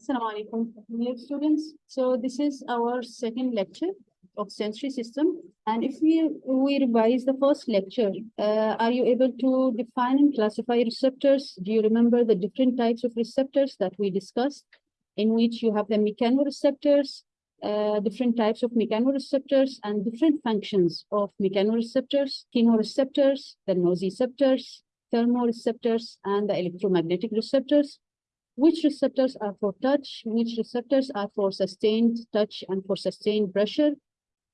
Assalamu alaikum, dear students. So this is our second lecture of sensory system. And if we, we revise the first lecture, uh, are you able to define and classify receptors? Do you remember the different types of receptors that we discussed? In which you have the mechanoreceptors, uh, different types of mechanoreceptors and different functions of mechanoreceptors, chemoreceptors, the nociceptors, thermoreceptors, and the electromagnetic receptors which receptors are for touch, which receptors are for sustained touch and for sustained pressure,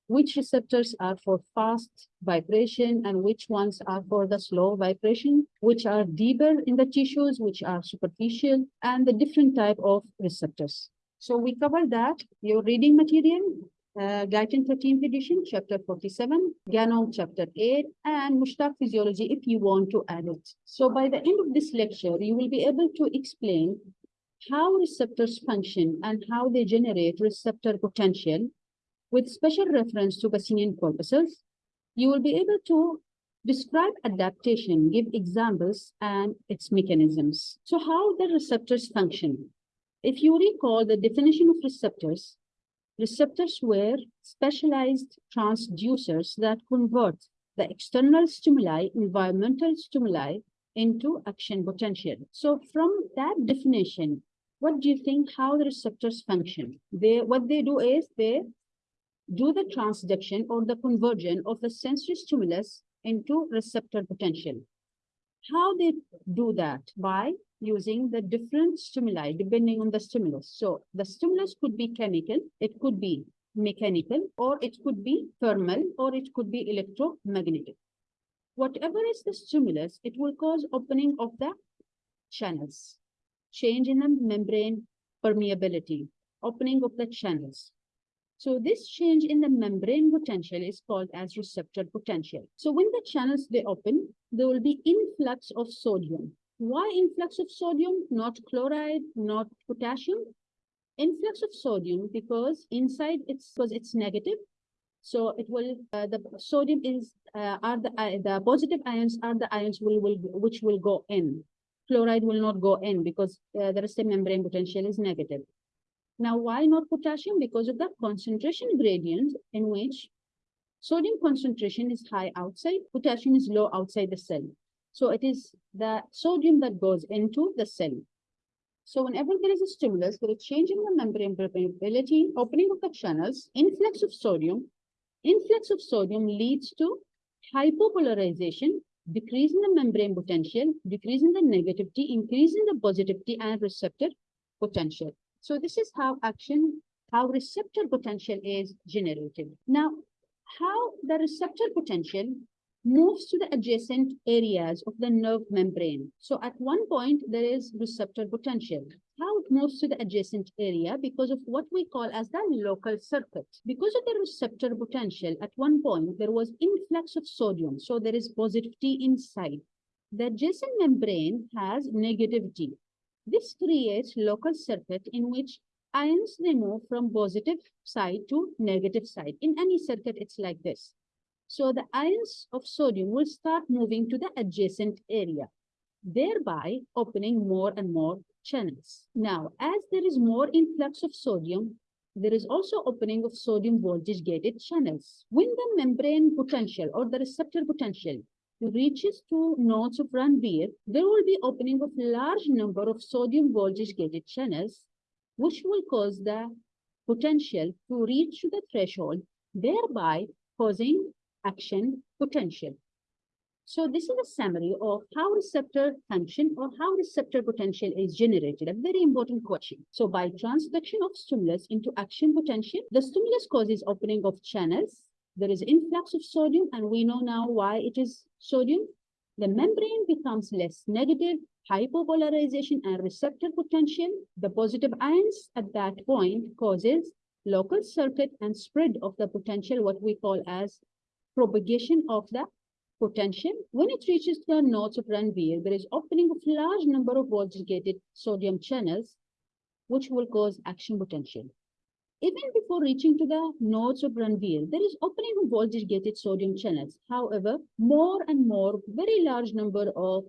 which receptors are for fast vibration and which ones are for the slow vibration, which are deeper in the tissues, which are superficial, and the different type of receptors. So we covered that, your reading material, uh, Guyton 13th edition, chapter 47, Ganong chapter 8, and Mushtaq physiology if you want to add it. So by the end of this lecture, you will be able to explain how receptors function and how they generate receptor potential with special reference to Pacinian corpuscles. You will be able to describe adaptation, give examples and its mechanisms. So how the receptors function? If you recall the definition of receptors, Receptors were specialized transducers that convert the external stimuli, environmental stimuli, into action potential. So from that definition, what do you think how the receptors function? They what they do is they do the transduction or the conversion of the sensory stimulus into receptor potential. How they do that? By using the different stimuli depending on the stimulus. So the stimulus could be chemical, it could be mechanical, or it could be thermal, or it could be electromagnetic. Whatever is the stimulus, it will cause opening of the channels, change in the membrane permeability, opening of the channels. So this change in the membrane potential is called as receptor potential. So when the channels they open, there will be influx of sodium. Why influx of sodium, not chloride, not potassium? Influx of sodium because inside it's because it's negative. So it will uh, the sodium is uh, are the uh, the positive ions are the ions will will which will go in. Chloride will not go in because uh, the rest of membrane potential is negative. Now, why not potassium? Because of the concentration gradient in which sodium concentration is high outside, potassium is low outside the cell. So it is the sodium that goes into the cell. So whenever there is a stimulus, there is change in the membrane permeability, opening of the channels, influx of sodium. Influx of sodium leads to hypopolarization, decrease in the membrane potential, decrease in the negativity, increase in the positivity and receptor potential. So this is how action, how receptor potential is generated. Now, how the receptor potential moves to the adjacent areas of the nerve membrane. So at one point, there is receptor potential. How it moves to the adjacent area because of what we call as the local circuit. Because of the receptor potential, at one point, there was influx of sodium. So there is positivity inside. The adjacent membrane has negativity. This creates local circuit in which ions they move from positive side to negative side. In any circuit, it's like this. So the ions of sodium will start moving to the adjacent area, thereby opening more and more channels. Now, as there is more influx of sodium, there is also opening of sodium voltage gated channels. When the membrane potential or the receptor potential reaches to nodes of Ranvier, there will be opening of large number of sodium voltage gated channels, which will cause the potential to reach the threshold, thereby causing action potential. So this is a summary of how receptor function or how receptor potential is generated, a very important question. So by transduction of stimulus into action potential, the stimulus causes opening of channels. There is influx of sodium and we know now why it is sodium. The membrane becomes less negative, hypopolarization and receptor potential. The positive ions at that point causes local circuit and spread of the potential, what we call as propagation of the potential. When it reaches the nodes of Ranvier, there is opening of large number of voltage-gated sodium channels, which will cause action potential. Even before reaching to the nodes of Ranvier, there is opening of voltage-gated sodium channels. However, more and more, very large number of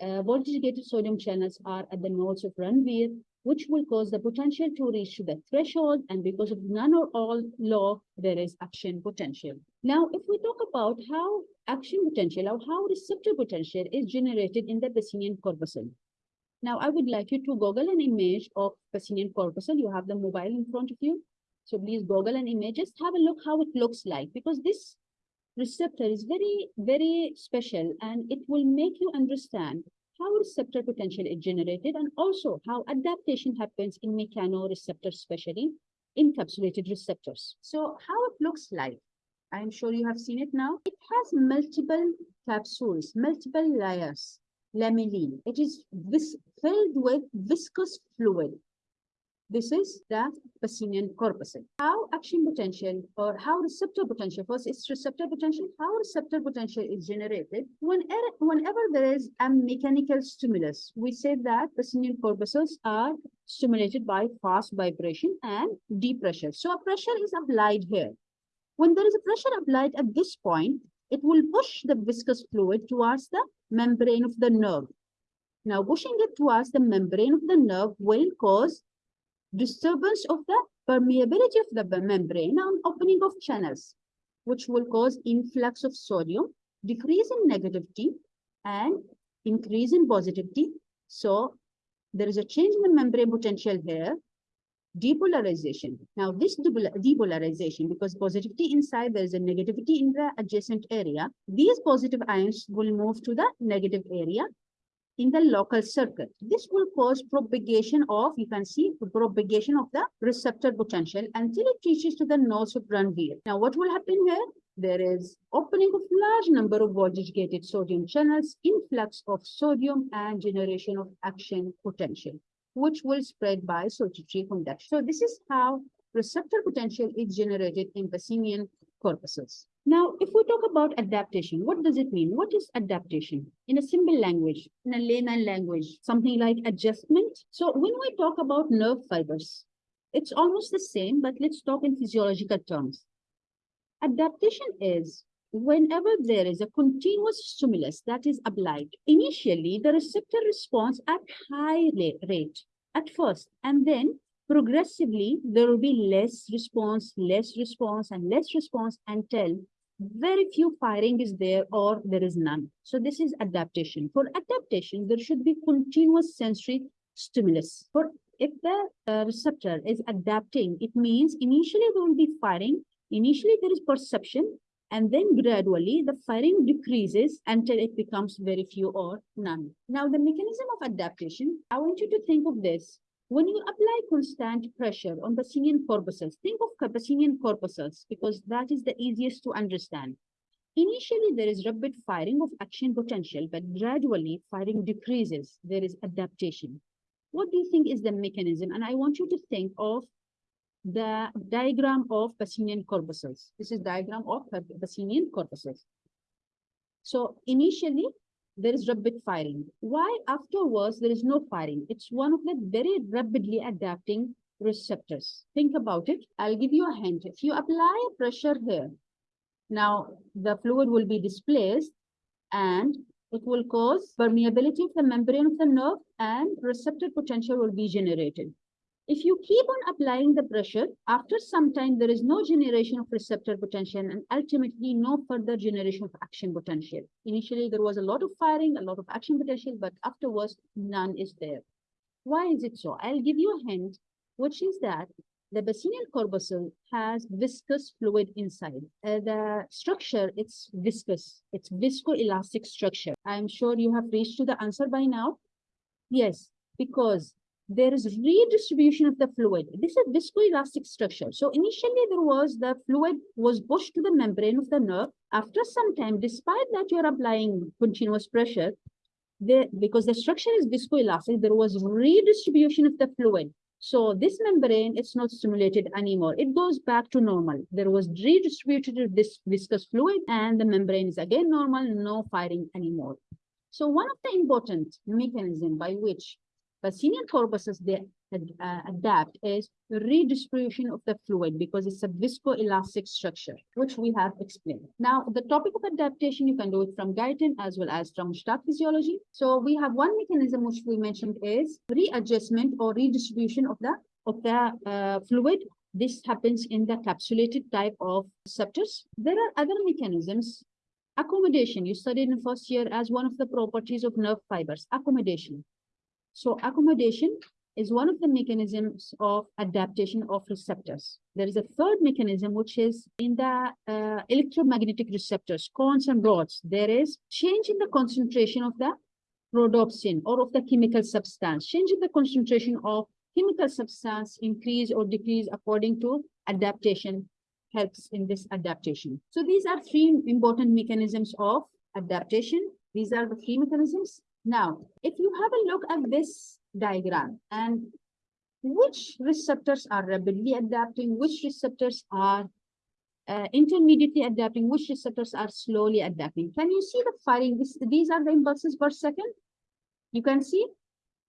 uh, voltage-gated sodium channels are at the nodes of Ranvier, which will cause the potential to reach to the threshold. And because of none or all law, there is action potential. Now, if we talk about how action potential or how receptor potential is generated in the Pacinian corpuscle. Now, I would like you to Google an image of Pacinian corpuscle. You have the mobile in front of you. So please Google an image, just have a look how it looks like because this receptor is very, very special and it will make you understand how receptor potential is generated and also how adaptation happens in mechanoreceptors, especially encapsulated receptors. So how it looks like, I'm sure you have seen it now. It has multiple capsules, multiple layers, lamellae. It is vis filled with viscous fluid. This is the Pacinian corpuscle. How action potential or how receptor potential, first it's receptor potential, how receptor potential is generated whenever, whenever there is a mechanical stimulus. We say that Pacinian corpuscles are stimulated by fast vibration and deep pressure. So a pressure is applied here. When there is a pressure applied at this point, it will push the viscous fluid towards the membrane of the nerve. Now, pushing it towards the membrane of the nerve will cause disturbance of the permeability of the membrane and opening of channels, which will cause influx of sodium, decrease in negativity, and increase in positivity. So there is a change in the membrane potential here, depolarization. Now this depolarization, because positivity inside, there is a negativity in the adjacent area, these positive ions will move to the negative area in the local circuit. This will cause propagation of, you can see, propagation of the receptor potential until it reaches to the Ranvier. Now, what will happen here? There is opening of large number of voltage-gated sodium channels, influx of sodium, and generation of action potential, which will spread by saltatory conduction. So this is how receptor potential is generated in Pacinian corpuscles. Now, if we talk about adaptation, what does it mean? What is adaptation? In a simple language, in a layman language, something like adjustment. So when we talk about nerve fibers, it's almost the same, but let's talk in physiological terms. Adaptation is whenever there is a continuous stimulus that is applied, initially the receptor responds at high rate at first, and then progressively there will be less response, less response, and less response until very few firing is there or there is none. So this is adaptation. For adaptation, there should be continuous sensory stimulus. For if the uh, receptor is adapting, it means initially there will be firing, initially there is perception, and then gradually the firing decreases until it becomes very few or none. Now the mechanism of adaptation, I want you to think of this when you apply constant pressure on Pacinian corpuscles, think of Pacinian corpuscles because that is the easiest to understand. Initially, there is rapid firing of action potential, but gradually firing decreases. There is adaptation. What do you think is the mechanism? And I want you to think of the diagram of Pacinian corpuscles. This is diagram of Pacinian corpuscles. So initially, there is rapid firing. Why afterwards there is no firing? It's one of the very rapidly adapting receptors. Think about it. I'll give you a hint. If you apply pressure here, now the fluid will be displaced and it will cause permeability of the membrane of the nerve and receptor potential will be generated. If you keep on applying the pressure, after some time, there is no generation of receptor potential and ultimately no further generation of action potential. Initially, there was a lot of firing, a lot of action potential, but afterwards, none is there. Why is it so? I'll give you a hint, which is that the Pacinian corpuscle has viscous fluid inside. Uh, the structure, it's viscous. It's viscoelastic structure. I'm sure you have reached to the answer by now. Yes, because there is redistribution of the fluid. This is viscoelastic structure. So initially there was the fluid was pushed to the membrane of the nerve. After some time, despite that you're applying continuous pressure, there, because the structure is viscoelastic, there was redistribution of the fluid. So this membrane, it's not stimulated anymore. It goes back to normal. There was redistributed this viscous fluid and the membrane is again normal, no firing anymore. So one of the important mechanism by which Pacinian corpuscles, they uh, adapt is redistribution of the fluid because it's a viscoelastic structure, which we have explained. Now, the topic of adaptation, you can do it from Guyton as well as from Stark physiology. So we have one mechanism which we mentioned is readjustment or redistribution of the of the uh, fluid. This happens in the capsulated type of receptors. There are other mechanisms. Accommodation, you studied in first year as one of the properties of nerve fibers, accommodation. So accommodation is one of the mechanisms of adaptation of receptors. There is a third mechanism, which is in the uh, electromagnetic receptors, cones and rods. There is change in the concentration of the rhodopsin or of the chemical substance, change in the concentration of chemical substance increase or decrease according to adaptation helps in this adaptation. So these are three important mechanisms of adaptation. These are the three mechanisms. Now, if you have a look at this diagram and which receptors are rapidly adapting, which receptors are uh, intermediately adapting, which receptors are slowly adapting. Can you see the firing? This, these are the impulses per second. You can see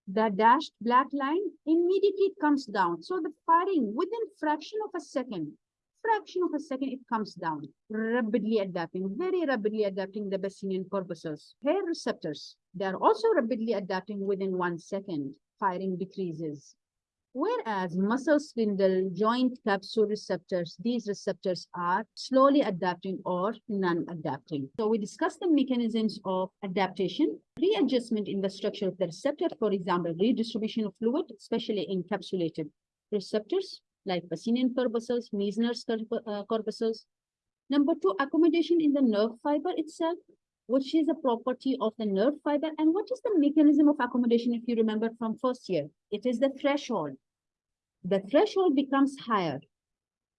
the dashed black line immediately comes down. So the firing within fraction of a second, fraction of a second, it comes down, rapidly adapting, very rapidly adapting the Pacinian corpuscles. Hair receptors, they are also rapidly adapting within one second, firing decreases. Whereas muscle spindle, joint capsule receptors, these receptors are slowly adapting or non-adapting. So we discussed the mechanisms of adaptation, readjustment in the structure of the receptor, for example, redistribution of fluid, especially encapsulated receptors like Pacinian corpuscles, Meissner's uh, corpuscles. Number two, accommodation in the nerve fiber itself, which is a property of the nerve fiber. And what is the mechanism of accommodation, if you remember from first year? It is the threshold. The threshold becomes higher.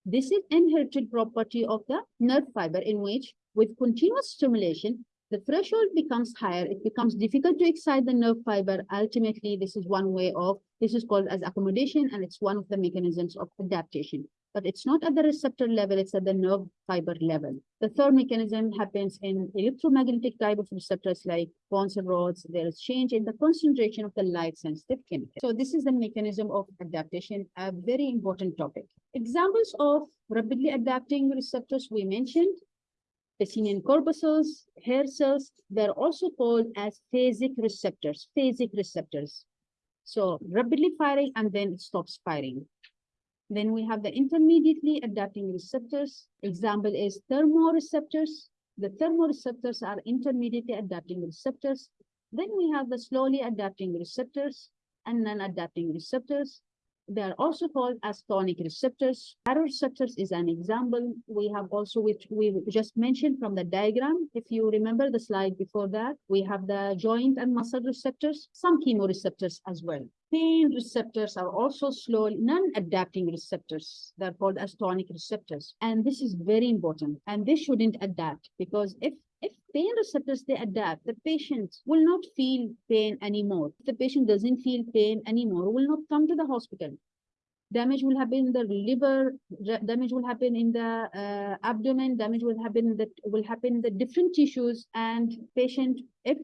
This is inherited property of the nerve fiber in which with continuous stimulation, the threshold becomes higher. It becomes difficult to excite the nerve fiber. Ultimately, this is one way of, this is called as accommodation and it's one of the mechanisms of adaptation but it's not at the receptor level, it's at the nerve fiber level. The third mechanism happens in electromagnetic type of receptors like cones and rods. There is change in the concentration of the light sensitive chemical. So this is the mechanism of adaptation, a very important topic. Examples of rapidly adapting receptors we mentioned, Pacinian corpuscles, hair cells, they're also called as phasic receptors, phasic receptors. So rapidly firing and then it stops firing. Then we have the intermediately adapting receptors. Example is thermoreceptors. The thermoreceptors are intermediately adapting receptors. Then we have the slowly adapting receptors and non-adapting receptors. They are also called as tonic receptors. Baroreceptors is an example. We have also, which we just mentioned from the diagram. If you remember the slide before that, we have the joint and muscle receptors, some chemoreceptors as well. Pain receptors are also slow, non-adapting receptors. They're called as tonic receptors. And this is very important. And they shouldn't adapt because if if pain receptors they adapt, the patient will not feel pain anymore. If the patient doesn't feel pain anymore, will not come to the hospital. Damage will happen in the liver, damage will happen in the uh, abdomen, damage will happen the will happen in the different tissues, and patient if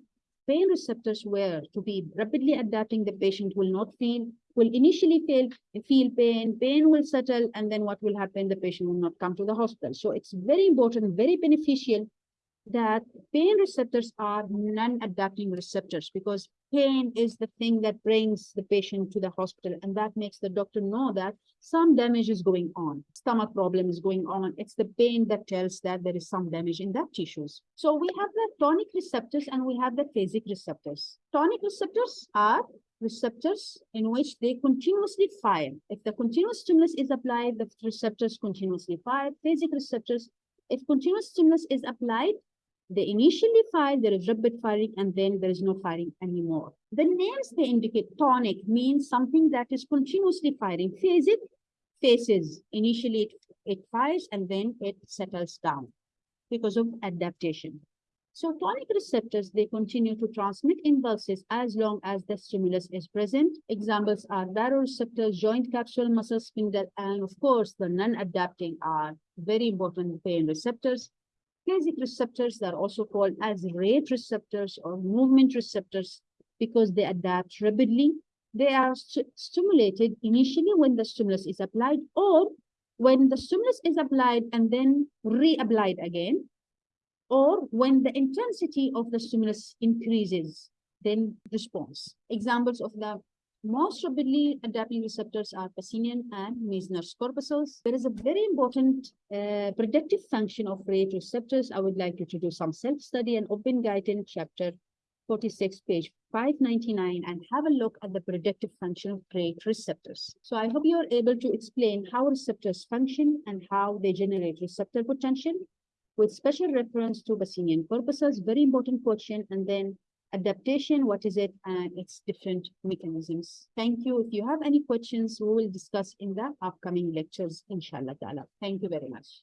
pain receptors were to be rapidly adapting, the patient will not feel will initially feel feel pain, pain will settle, and then what will happen? The patient will not come to the hospital. So it's very important, very beneficial that pain receptors are non-adapting receptors because pain is the thing that brings the patient to the hospital and that makes the doctor know that some damage is going on stomach problem is going on. It's the pain that tells that there is some damage in that tissues. So we have the tonic receptors and we have the phasic receptors. Tonic receptors are receptors in which they continuously fire. If the continuous stimulus is applied the receptors continuously fire. Phasic receptors if continuous stimulus is applied they initially fire, there is rapid firing, and then there is no firing anymore. The names they indicate tonic means something that is continuously firing. Phasic phases. Initially, it, it fires and then it settles down because of adaptation. So tonic receptors, they continue to transmit impulses as long as the stimulus is present. Examples are baroreceptors, joint capsule muscle spindle, and of course, the non-adapting are very important pain receptors. Phasic receptors are also called as rate receptors or movement receptors because they adapt rapidly they are stu- stimulated initially when the stimulus is applied or when the stimulus is applied and then reapplied again, or when the intensity of the stimulus increases, then response. Examples of the most rapidly adapting receptors are Pacinian and Meissner's corpuscles. There is a very important uh, predictive function of rate receptors. I would like you to do some self-study and open Guyton chapter 46, page 599, and have a look at the predictive function of rate receptors. So I hope you are able to explain how receptors function and how they generate receptor potential with special reference to Pacinian corpuscles, very important question, and then adaptation, what is it, and its different mechanisms. Thank you. If you have any questions, we will discuss in the upcoming lectures, inshallah. Thank you very much.